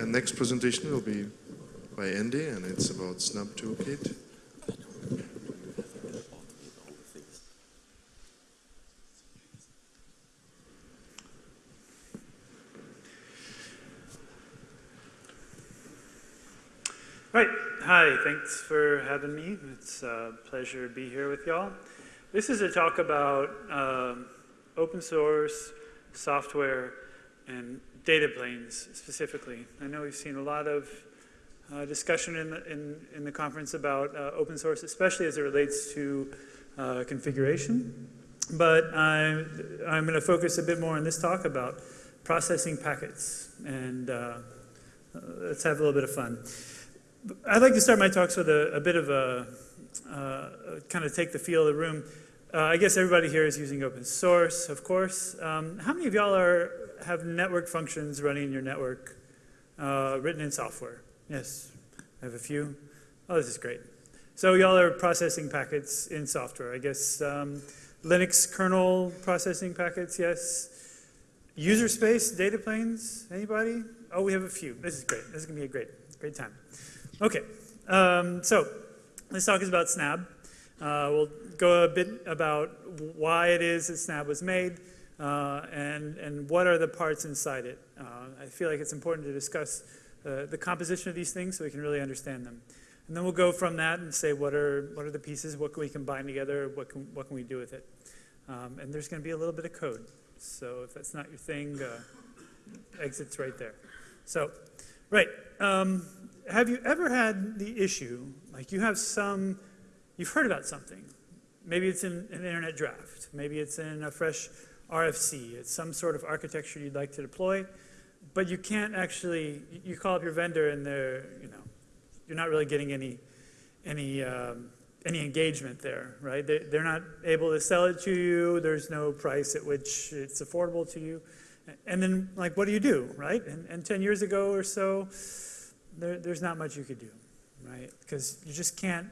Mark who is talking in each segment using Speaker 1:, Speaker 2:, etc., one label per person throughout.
Speaker 1: And next presentation will be by Andy, and it's about Snabb Toolkit.
Speaker 2: Right. Hi, thanks for having me. It's a pleasure to be here with y'all. This is a talk about um, open source, software, and data planes specifically. I know we've seen a lot of uh, discussion in the, in, in the conference about uh, open source, especially as it relates to uh, configuration. But I'm, I'm going to focus a bit more in this talk about processing packets. And uh, let's have a little bit of fun. I'd like to start my talks with a, a bit of a, uh, kind of take the feel of the room. Uh, I guess everybody here is using open source, of course. Um, how many of y'all are have network functions running in your network uh, written in software? Yes, I have a few. Oh, this is great. So y'all are processing packets in software. I guess um, Linux kernel processing packets, yes. User space, data planes, anybody? Oh, we have a few. This is great. This is gonna be a great, great time. Okay, um, so this talk is about Snabb. Uh, we'll go a bit about why it is that Snabb was made uh, and, and what are the parts inside it. Uh, I feel like it's important to discuss uh, the composition of these things so we can really understand them. And then we'll go from that and say what are, what are the pieces, what can we combine together, what can, what can we do with it. Um, and there's going to be a little bit of code. So if that's not your thing, uh, exit's right there. So, right. Um, have you ever had the issue, like you have some, you've heard about something. Maybe it's in an internet draft. Maybe it's in a fresh RFC. It's some sort of architecture you'd like to deploy, but you can't actually, you call up your vendor and they're, you know, you're not really getting any, any, um, any engagement there, right? They, they're not able to sell it to you. There's no price at which it's affordable to you. And then, like, what do you do, right? And, and 10 years ago or so, there, there's not much you could do, right? Because you just can't,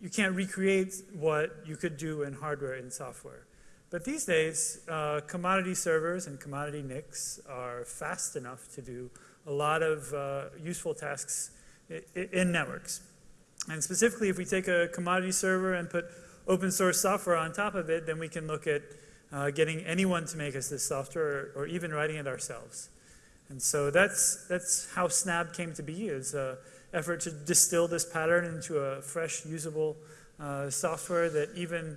Speaker 2: you can't recreate what you could do in hardware and software. But these days, uh, commodity servers and commodity NICs are fast enough to do a lot of uh, useful tasks in networks. And specifically, if we take a commodity server and put open source software on top of it, then we can look at uh, getting anyone to make us this software or, or even writing it ourselves. And so that's, that's how Snabb came to be, is an effort to distill this pattern into a fresh, usable uh, software that even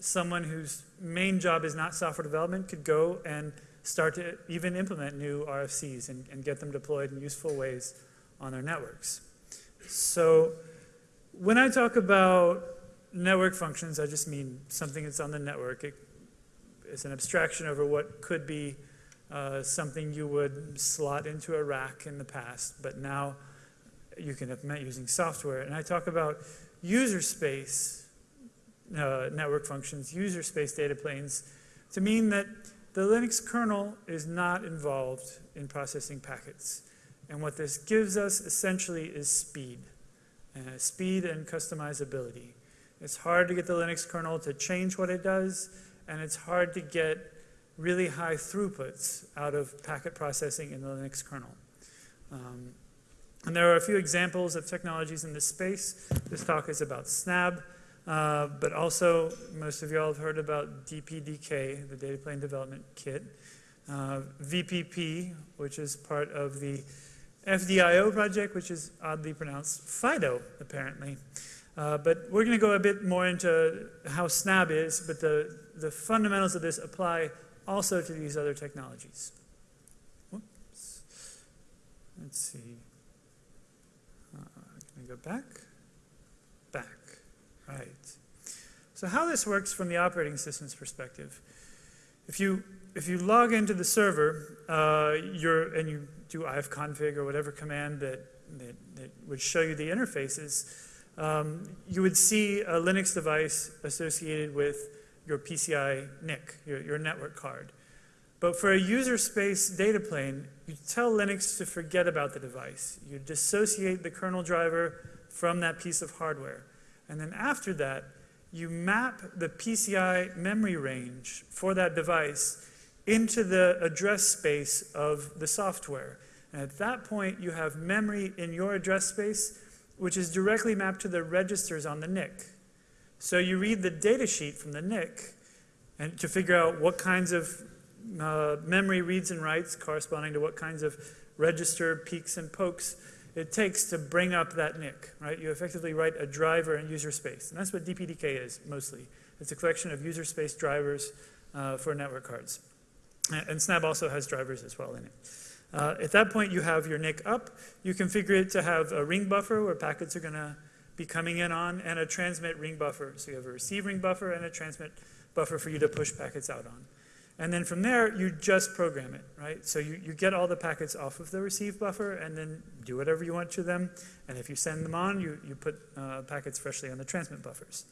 Speaker 2: someone whose main job is not software development could go and start to even implement new RFCs and, and get them deployed in useful ways on their networks. So when I talk about network functions, I just mean something that's on the network. It, it's an abstraction over what could be uh, something you would slot into a rack in the past, but now you can implement using software. And I talk about user space uh, network functions, user space data planes, to mean that the Linux kernel is not involved in processing packets. And what this gives us essentially is speed. Uh, speed and customizability. It's hard to get the Linux kernel to change what it does, and it's hard to get really high throughputs out of packet processing in the Linux kernel. Um, and there are a few examples of technologies in this space. This talk is about Snabb, uh, but also most of y'all have heard about DPDK, the Data Plane Development Kit, uh, VPP, which is part of the FDIO project, which is oddly pronounced FIDO, apparently. Uh, but we're going to go a bit more into how Snabb is, but the, the fundamentals of this apply also to these other technologies. Let's see. I go back? Back. Right. So how this works from the operating system's perspective. If you, if you log into the server uh, you're, and you do ifconfig or whatever command that, that, that would show you the interfaces, um, you would see a Linux device associated with your PCI NIC, your, your network card. But for a user space data plane, you tell Linux to forget about the device. You dissociate the kernel driver from that piece of hardware. And then after that, you map the PCI memory range for that device into the address space of the software. And at that point, you have memory in your address space, which is directly mapped to the registers on the NIC. So you read the data sheet from the NIC and to figure out what kinds of uh, memory reads and writes corresponding to what kinds of register peaks and pokes it takes to bring up that NIC, right? You effectively write a driver in user space. And that's what DPDK is mostly. It's a collection of user space drivers uh, for network cards. And Snabb also has drivers as well in it. Uh, at that point, you have your NIC up. You configure it to have a ring buffer where packets are going to be coming in on, and a transmit ring buffer. So you have a receive ring buffer and a transmit buffer for you to push packets out on. And then from there, you just program it, right? So you, you get all the packets off of the receive buffer and then do whatever you want to them. And if you send them on, you, you put uh, packets freshly on the transmit buffers.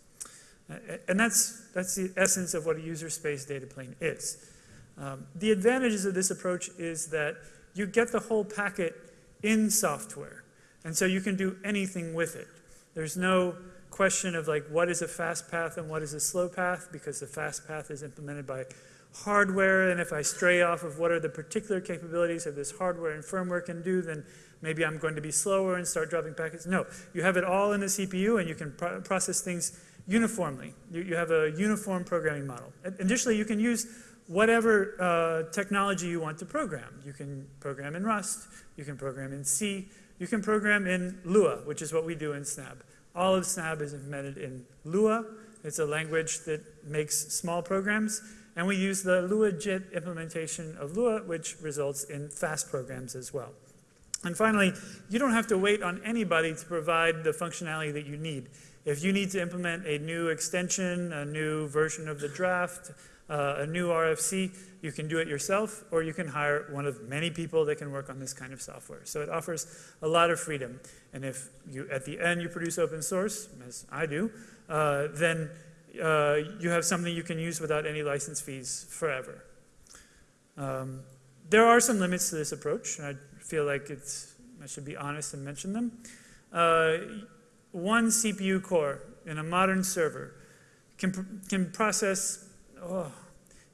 Speaker 2: And that's, that's the essence of what a user space data plane is. Um, the advantages of this approach is that you get the whole packet in software. And so you can do anything with it. There's no question of like what is a fast path and what is a slow path because the fast path is implemented by hardware and if I stray off of what are the particular capabilities of this hardware and firmware can do then maybe I'm going to be slower and start dropping packets. No, you have it all in the CPU and you can pro process things uniformly. You, you, have a uniform programming model. Additionally, you can use whatever uh, technology you want to program. You can program in Rust, you can program in C, you can program in Lua, which is what we do in Snabb. All of Snabb is implemented in Lua. It's a language that makes small programs. And we use the LuaJIT implementation of Lua, which results in fast programs as well. And finally, you don't have to wait on anybody to provide the functionality that you need. If you need to implement a new extension, a new version of the draft, uh, a new RFC, you can do it yourself, or you can hire one of many people that can work on this kind of software. So it offers a lot of freedom. And if you, at the end you produce open source, as I do, uh, then uh, you have something you can use without any license fees forever. Um, there are some limits to this approach. And I feel like it's, I should be honest and mention them. Uh, one CPU core in a modern server can, can process, oh,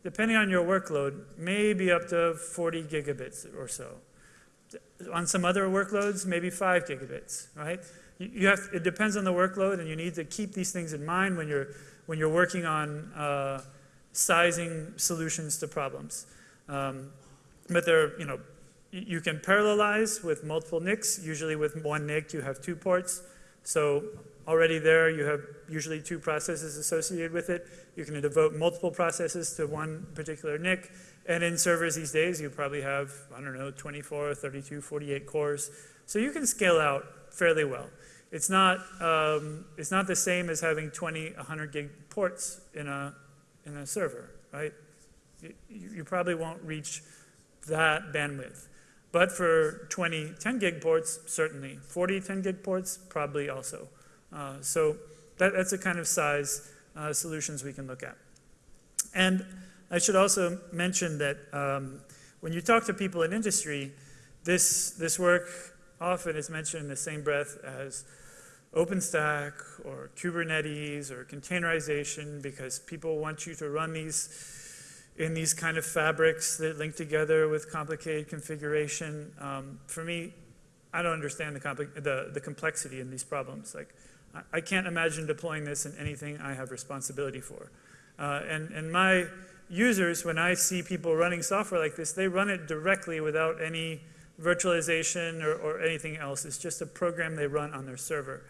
Speaker 2: depending on your workload, maybe up to 40 gigabits or so. On some other workloads, maybe five gigabits, right? You have, it depends on the workload and you need to keep these things in mind when you're when you're working on uh, sizing solutions to problems. Um, but there, you know, you can parallelize with multiple NICs. Usually with one NIC, you have two ports. So already there, you have usually two processes associated with it. You can devote multiple processes to one particular NIC. And in servers these days, you probably have, I don't know, 24, 32, 48 cores. So you can scale out fairly well. It's not, um, it's not the same as having 20, 100 gig ports in a, in a server, right? You, you probably won't reach that bandwidth. But for 20 10 gig ports, certainly. 40 10 gig ports, probably also. Uh, so that, that's the kind of size uh, solutions we can look at. And I should also mention that um, when you talk to people in industry, this, this work often is mentioned in the same breath as OpenStack or Kubernetes or containerization because people want you to run these in these kind of fabrics that link together with complicated configuration. Um, for me, I don't understand the, the, the, complexity in these problems. Like, I, I, can't imagine deploying this in anything I have responsibility for. Uh, and, and my users, when I see people running software like this, they run it directly without any virtualization or, or anything else. It's just a program they run on their server.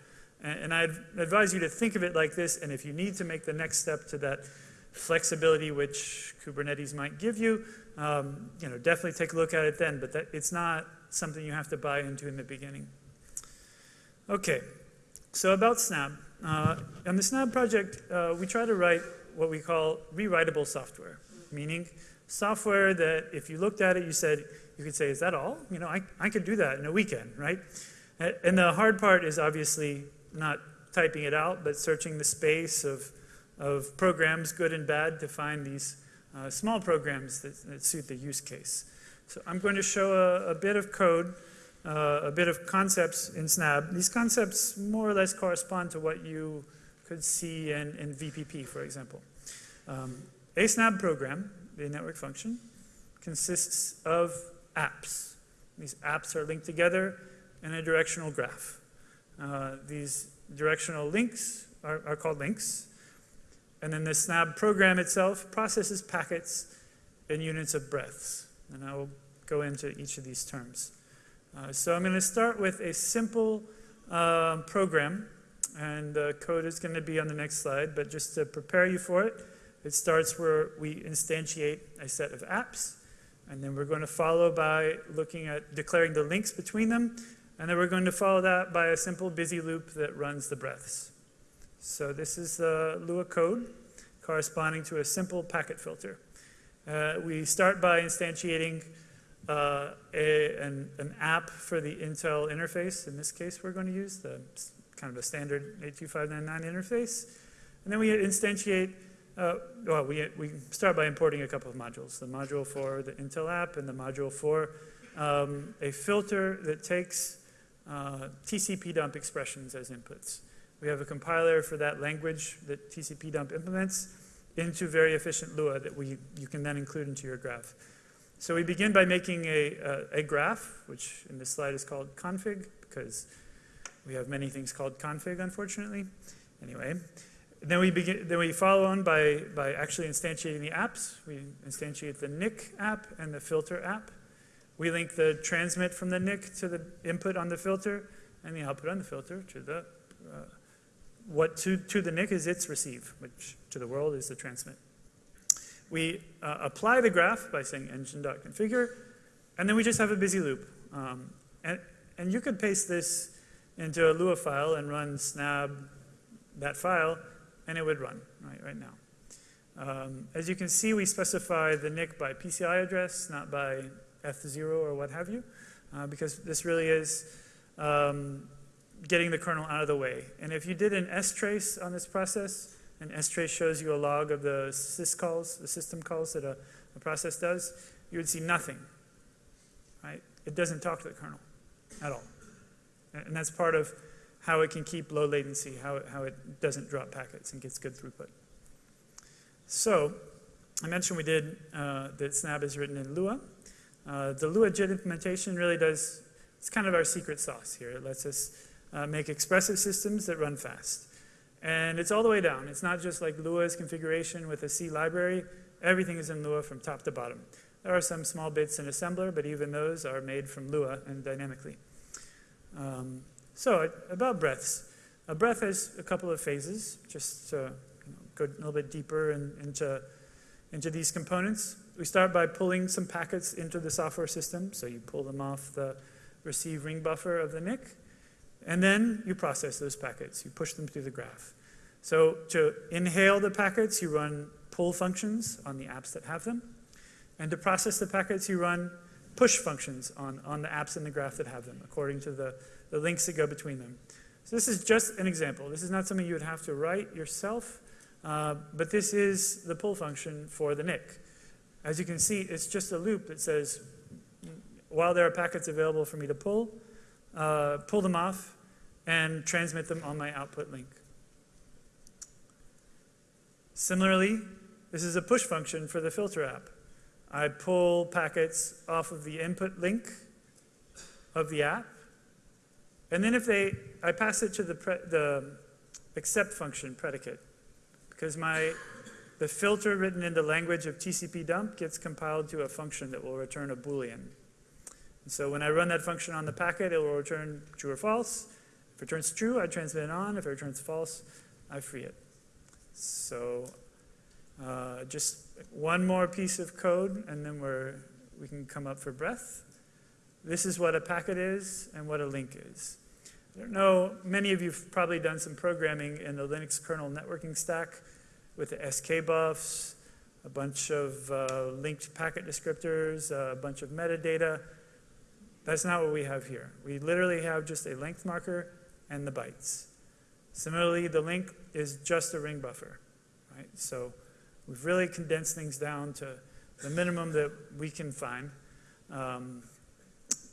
Speaker 2: And I advise you to think of it like this, and if you need to make the next step to that flexibility which Kubernetes might give you, um, you know, definitely take a look at it then, but that, it's not something you have to buy into in the beginning. Okay, so about Snabb. Uh, on the Snabb project, uh, we try to write what we call rewritable software, meaning software that if you looked at it, you said, you could say, is that all? You know, I, I could do that in a weekend, right? And the hard part is obviously not typing it out, but searching the space of, of programs, good and bad, to find these uh, small programs that, that, suit the use case. So I'm going to show a, a bit of code, uh, a bit of concepts in Snabb. These concepts more or less correspond to what you could see in, in VPP, for example. Um, a Snabb program, the network function, consists of apps. These apps are linked together in a directional graph. Uh, these directional links are, are called links. And then the SNAB program itself processes packets in units of breaths. And I will go into each of these terms. Uh, so I'm going to start with a simple um, program, and the code is going to be on the next slide, but just to prepare you for it, it starts where we instantiate a set of apps, and then we're going to follow by looking at declaring the links between them, and then we're going to follow that by a simple busy loop that runs the breaths. So this is the Lua code corresponding to a simple packet filter. Uh, we start by instantiating uh, a, an, an, app for the Intel interface. In this case, we're going to use the kind of a standard 82599 interface. And then we instantiate, uh, well, we, we start by importing a couple of modules, the module for the Intel app and the module for um, a filter that takes uh, TCP dump expressions as inputs. We have a compiler for that language that TCP dump implements into very efficient Lua that we, you can then include into your graph. So we begin by making a, a, a, graph, which in this slide is called config, because we have many things called config, unfortunately. Anyway, then we begin. Then we follow on by by actually instantiating the apps. We instantiate the NIC app and the filter app. We link the transmit from the NIC to the input on the filter, and the output on the filter to the uh, what to to the NIC is its receive, which to the world is the transmit. We uh, apply the graph by saying engine.configure, and then we just have a busy loop. Um, and, and you could paste this into a Lua file and run snabb that file, and it would run right, right now. Um, as you can see, we specify the NIC by PCI address, not by F0 or what have you, uh, because this really is um, getting the kernel out of the way. And if you did an strace on this process, and strace shows you a log of the syscalls, the system calls that a, a, process does, you would see nothing, right? It doesn't talk to the kernel at all. And that's part of how it can keep low latency, how it, how it doesn't drop packets and gets good throughput. So, I mentioned we did uh, that Snabb is written in Lua. Uh, the Lua JIT implementation really does, it's kind of our secret sauce here. It lets us uh, make expressive systems that run fast. And it's all the way down. It's not just like Lua's configuration with a C library. Everything is in Lua from top to bottom. There are some small bits in assembler, but even those are made from Lua and dynamically. Um, so about breaths. A breath has a couple of phases, just to go a little bit deeper in, into, into these components. We start by pulling some packets into the software system. So you pull them off the receive ring buffer of the NIC. And then you process those packets. You push them through the graph. So to inhale the packets, you run pull functions on the apps that have them. And to process the packets, you run push functions on, on the apps in the graph that have them, according to the, the links that go between them. So this is just an example. This is not something you would have to write yourself, uh, but this is the pull function for the NIC. As you can see, it's just a loop that says, while there are packets available for me to pull, uh, pull them off, and transmit them on my output link. Similarly, this is a push function for the filter app. I pull packets off of the input link of the app, and then if they, I pass it to the, the accept function predicate, because my, the filter written in the language of TCP dump gets compiled to a function that will return a Boolean. And so when I run that function on the packet, it will return true or false. If it returns true, I transmit it on. If it returns false, I free it. So uh, just one more piece of code, and then we're, we can come up for breath. This is what a packet is and what a link is. I don't know, many of you have probably done some programming in the Linux kernel networking stack with the SK buffs, a bunch of uh, linked packet descriptors, a bunch of metadata. That's not what we have here. We literally have just a length marker and the bytes. Similarly, the link is just a ring buffer, right? So we've really condensed things down to the minimum that we can find um,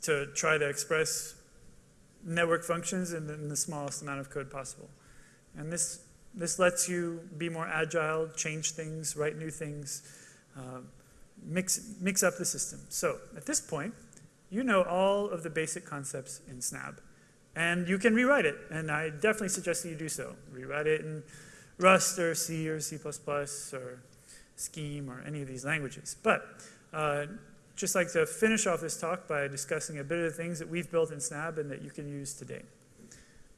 Speaker 2: to try to express network functions in the, in the, smallest amount of code possible. And this, this lets you be more agile, change things, write new things, uh, mix, mix up the system. So at this point, you know all of the basic concepts in Snabb. And you can rewrite it, and I definitely suggest that you do so. Rewrite it in Rust or C or C++ or Scheme or any of these languages. But uh, just like to finish off this talk by discussing a bit of the things that we've built in Snabb and that you can use today.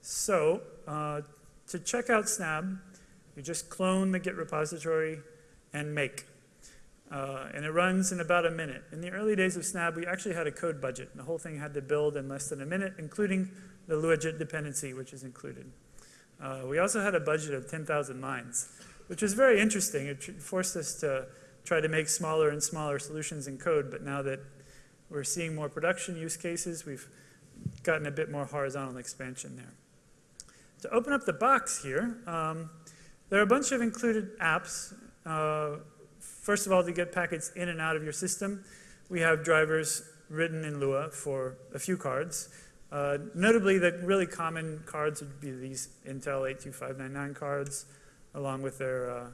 Speaker 2: So uh, to check out Snabb, you just clone the Git repository and make. Uh, and it runs in about a minute. In the early days of Snabb, we actually had a code budget. The whole thing had to build in less than a minute, including the Luajit dependency, which is included. Uh, we also had a budget of 10,000 lines, which was very interesting. It forced us to try to make smaller and smaller solutions in code, but now that we're seeing more production use cases, we've gotten a bit more horizontal expansion there. To open up the box here, um, there are a bunch of included apps. Uh, first of all, to get packets in and out of your system, we have drivers written in Lua for a few cards. Uh, notably, the really common cards would be these Intel 82599 cards, along with their uh,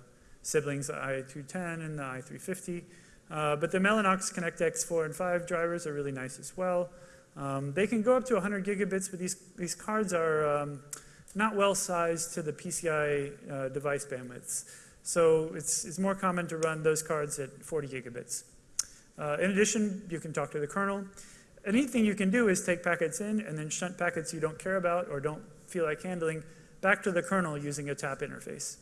Speaker 2: siblings, the i210 and the i350. Uh, but the Mellanox ConnectX 4 and 5 drivers are really nice as well. Um, they can go up to 100 gigabits, but these, these cards are um, not well sized to the PCI uh, device bandwidths. So it's, it's more common to run those cards at 40 gigabits. Uh, in addition, you can talk to the kernel. Anything you can do is take packets in and then shunt packets you don't care about or don't feel like handling back to the kernel using a tap interface.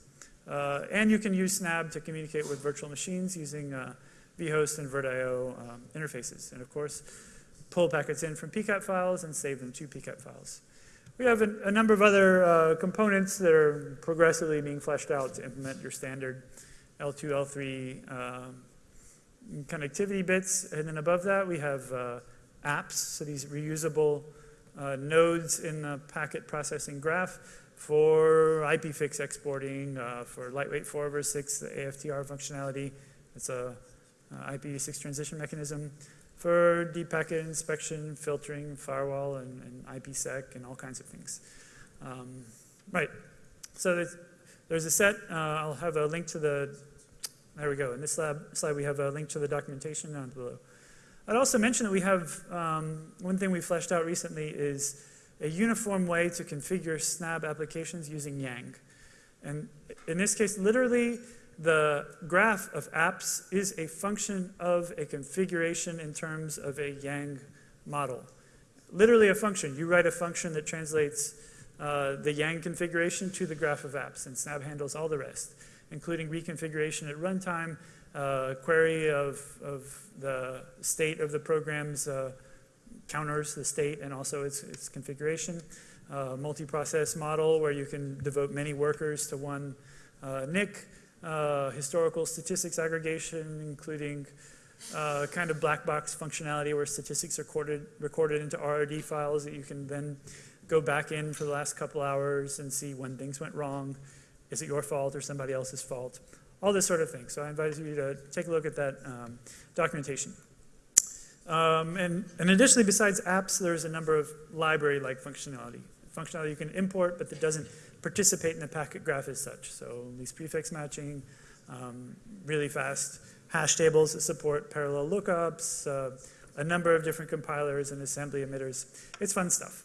Speaker 2: Uh, and you can use Snabb to communicate with virtual machines using uh, vhost and VirtIO um, interfaces. And of course, pull packets in from PCAP files and save them to PCAP files. We have a, a number of other uh, components that are progressively being fleshed out to implement your standard L2, L3 um, connectivity bits. And then above that, we have uh, apps, so these reusable uh, nodes in the packet processing graph for IPFix exporting, uh, for lightweight 4 over 6, the AFTR functionality. It's a uh, IPv6 transition mechanism for deep packet inspection, filtering, firewall, and, and IPsec, and all kinds of things. Um, right. So there's, there's a set. Uh, I'll have a link to the, there we go. In this lab, slide, we have a link to the documentation down below. I'd also mention that we have, um, one thing we fleshed out recently is a uniform way to configure Snabb applications using Yang. And in this case, literally, the graph of apps is a function of a configuration in terms of a Yang model. Literally a function. You write a function that translates uh, the Yang configuration to the graph of apps, and Snabb handles all the rest, including reconfiguration at runtime, uh, query of, of the state of the program's uh, counters, the state, and also its, its configuration. Uh, multi-process model where you can devote many workers to one uh, NIC. Uh, historical statistics aggregation, including uh, kind of black box functionality where statistics are recorded, recorded into RRD files that you can then go back in for the last couple hours and see when things went wrong. Is it your fault or somebody else's fault? all this sort of thing. So I invite you to take a look at that um, documentation. Um, and, and additionally, besides apps, there's a number of library-like functionality. Functionality you can import, but that doesn't participate in the packet graph as such. So least prefix matching, um, really fast hash tables that support parallel lookups, uh, a number of different compilers and assembly emitters. It's fun stuff.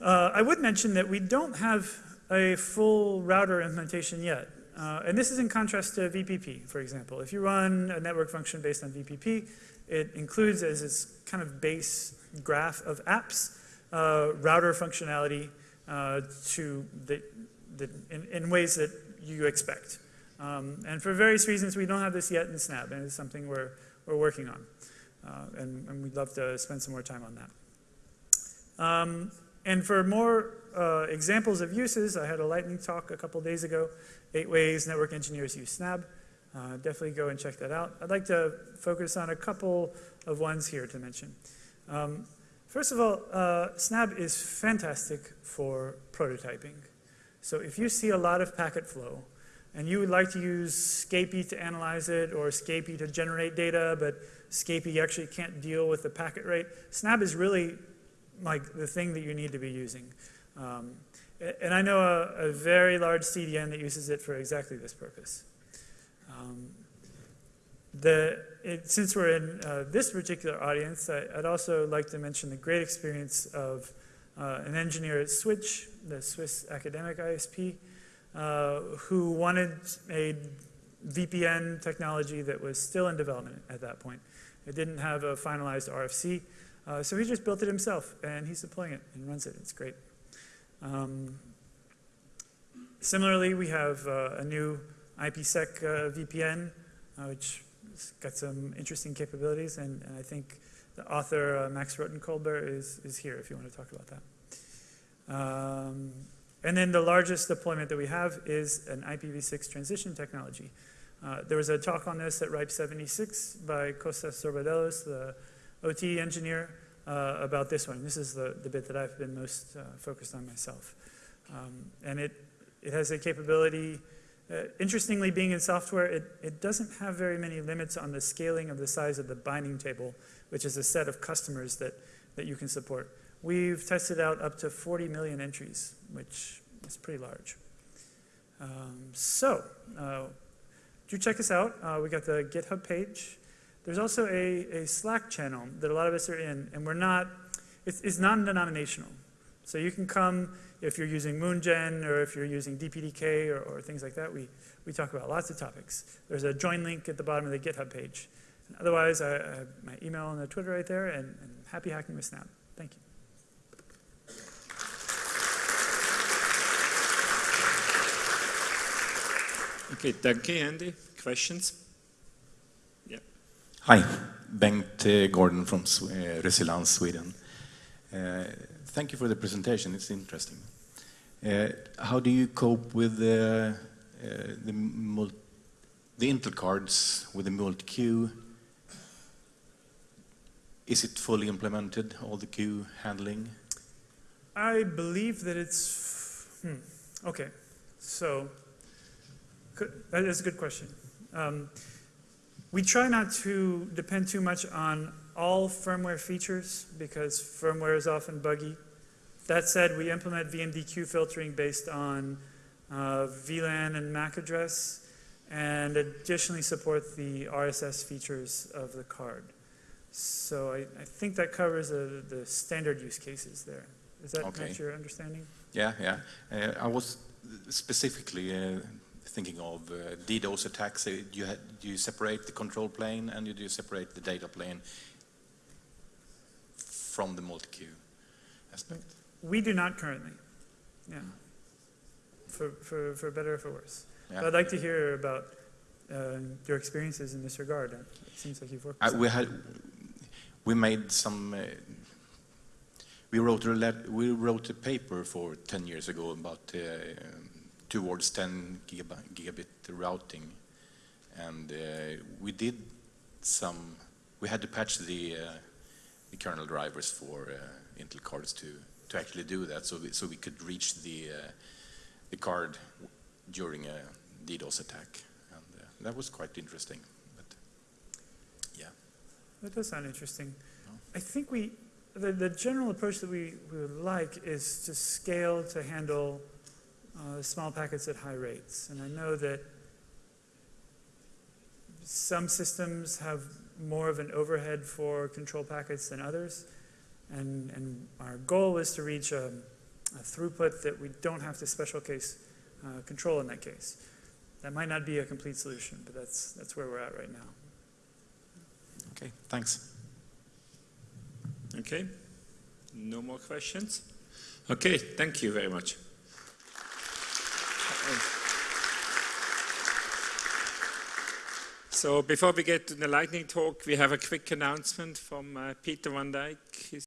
Speaker 2: Uh, I would mention that we don't have a full router implementation yet. Uh, and this is in contrast to VPP, for example. If you run a network function based on VPP, it includes as its kind of base graph of apps, uh, router functionality uh, to the, the, in, in, ways that you expect. Um, and for various reasons, we don't have this yet in Snabb, and it's something we're, we're working on. Uh, and, and, we'd love to spend some more time on that. Um, and for more uh, examples of uses, I had a lightning talk a couple days ago eight ways network engineers use Snabb. Uh, definitely go and check that out. I'd like to focus on a couple of ones here to mention. Um, first of all, uh, Snabb is fantastic for prototyping. So if you see a lot of packet flow, and you would like to use Scapy to analyze it, or Scapy to generate data, but Scapy actually can't deal with the packet rate, Snabb is really like the thing that you need to be using. Um, and I know a, a, very large CDN that uses it for exactly this purpose. Um, the it, since we're in uh, this particular audience, I, I'd also like to mention the great experience of uh, an engineer at Switch, the Swiss academic ISP, uh, who wanted a VPN technology that was still in development at that point. It didn't have a finalized RFC, uh, so he just built it himself, and he's deploying it and runs it. It's great. Um, similarly, we have uh, a new IPsec uh, VPN, uh, which has got some interesting capabilities, and, and I think the author, uh, Max Rottenkolber, is, is here if you want to talk about that. Um, and then the largest deployment that we have is an IPv6 transition technology. Uh, there was a talk on this at RIPE 76 by Kostas Zorbadelos, the OT engineer, uh, about this one. This is the, the bit that I've been most uh, focused on myself. Um, and it, it has a capability, uh, interestingly being in software, it, it doesn't have very many limits on the scaling of the size of the binding table, which is a set of customers that, that you can support. We've tested out up to 40 million entries, which is pretty large. Um, so, uh, do check us out. Uh, we got the GitHub page. There's also a, a Slack channel that a lot of us are in, and we're not, it's, it's non-denominational. So you can come if you're using MoonGen or if you're using DPDK or, or, things like that. We, we talk about lots of topics. There's a join link at the bottom of the GitHub page. And otherwise, I, I, have my email and the Twitter right there, and, and happy hacking with Snabb. Thank you.
Speaker 3: Okay, danke, Andy. Questions?
Speaker 4: Hi, Bengt Gordon from uh, Resilans, Sweden. Uh, thank you for the presentation, it's interesting. Uh, how do you cope with the, Intel cards with the multi-queue? Is it fully implemented, all the queue handling?
Speaker 2: I believe that it's, hmm, okay, so that is a good question. We try not to depend too much on all firmware features because firmware is often buggy. That said, we implement VMDQ filtering based on uh, VLAN and MAC address and additionally support the RSS features of the card. So I, I think that covers uh, the standard use cases there. Is that
Speaker 4: okay.
Speaker 2: your understanding?
Speaker 4: Yeah, yeah. Uh, I was specifically uh, thinking of uh, DDoS attacks. Uh, you, had, you separate the control plane and you do separate the data plane from the multi-queue aspect?
Speaker 2: We do not currently, yeah, for, for, for better or for worse.
Speaker 4: Yeah.
Speaker 2: I'd like to hear about uh, your experiences in this regard. It seems like you've worked with
Speaker 4: Uh, we had, we made some, uh, we wrote a let, we wrote a paper for 10 years ago about uh, towards 10 gigabit, routing, and uh, we did some. We had to patch the uh, the kernel drivers for uh, Intel cards to to actually do that, so we, so we could reach the uh, the card during a DDoS attack, and uh, that was quite interesting. But yeah,
Speaker 2: that does sound interesting. I think we the, the general approach that we, we would like is to scale to handle uh, small packets at high rates. And I know that some systems have more of an overhead for control packets than others. And, and our goal is to reach a, a, throughput that we don't have to special case uh, control in that case. That might not be a complete solution, but that's, that's where we're at right now.
Speaker 4: okay, thanks.
Speaker 3: Okay, no more questions? Okay, thank you very much. So before we get to the lightning talk, we have a quick announcement from uh, Peter van. He's